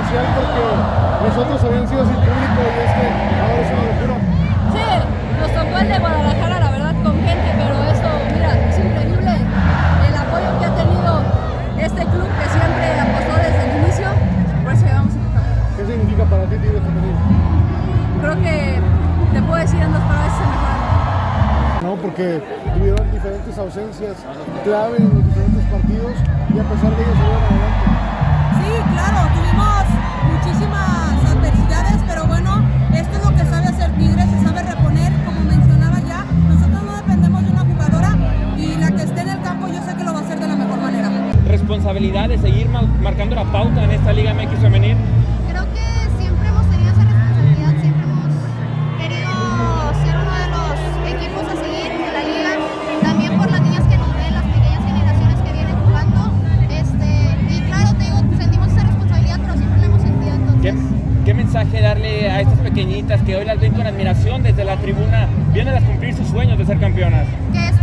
especial porque los otros habían sido sin público y este ahora es una locura. Sí, nos tocó el de Guadalajara, la verdad, con gente, pero esto, mira, es increíble el apoyo que ha tenido este club que siempre apostó desde el inicio, por eso llevamos a tocar. ¿Qué significa para ti Tigres Femenil? Creo que te puedo decir en dos palabras se mejoran. No, porque tuvieron diferentes ausencias clave en los diferentes partidos y a pesar de ello salieron adelante. Sí, claro, tuvimos Responsabilidad de seguir marcando la pauta en esta Liga MX femenil. Creo que siempre hemos tenido esa responsabilidad, siempre hemos querido ser uno de los equipos a seguir de la liga, también por las niñas que nos ven, las pequeñas generaciones que vienen jugando. Este, y claro, te digo, sentimos esa responsabilidad, pero siempre la hemos sentido ¿Qué, entonces. qué mensaje darle a estas pequeñitas que hoy las ven con admiración desde la tribuna? Vienen a cumplir sus sueños de ser campeonas. Que es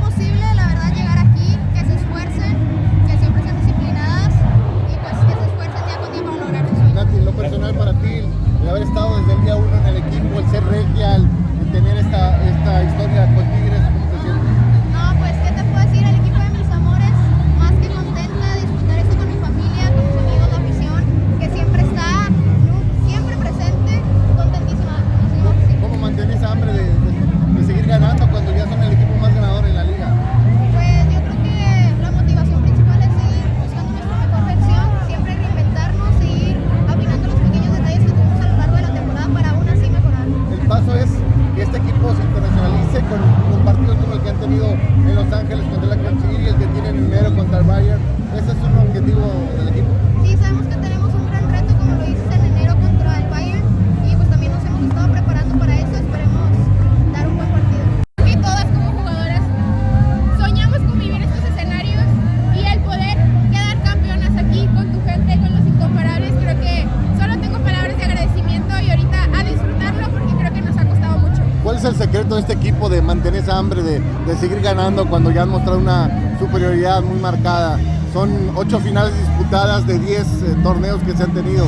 tenido en Los Ángeles contra la City y el que tienen en enero contra el Bayern. Ese es un objetivo del equipo. Sí, sabemos que tenemos el secreto de este equipo de mantener esa hambre de, seguir ganando cuando ya han mostrado una superioridad muy marcada? Son ocho finales disputadas de 10 eh, torneos que se han tenido.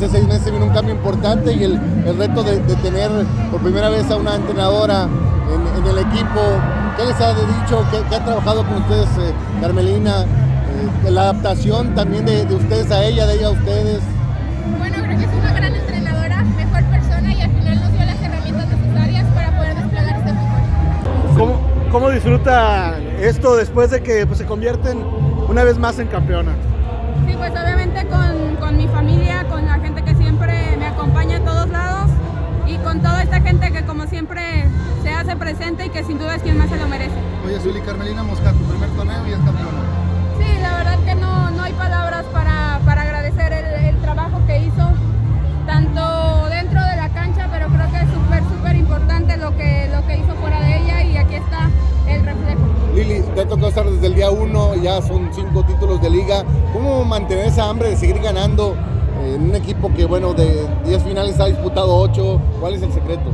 Hace seis meses vino un cambio importante y el, el reto de, de tener por primera vez a una entrenadora en, en el equipo. ¿Qué les ha dicho? ¿Qué, qué ha trabajado con ustedes, eh, Carmelina? Eh, la adaptación también de, de ustedes a ella, de ella a ustedes. Bueno, creo que es una gran entrenadora, mejor persona y al final nos dio las herramientas necesarias para poder desplegar este fútbol. ¿Cómo, cómo disfruta esto después de que pues, se convierten una vez más en campeona? Sí, pues obviamente con, con mi familia, con la gente que siempre me acompaña a todos lados y con toda esta gente que como siempre se hace presente y que sin duda es quien más se lo merece. Oye, Zuli Carmelina Mosca, tu primer torneo tocado estar desde el día uno, ya son cinco títulos de liga. ¿Cómo mantener esa hambre de seguir ganando en un equipo que, bueno, de 10 finales ha disputado 8? ¿Cuál es? El secreto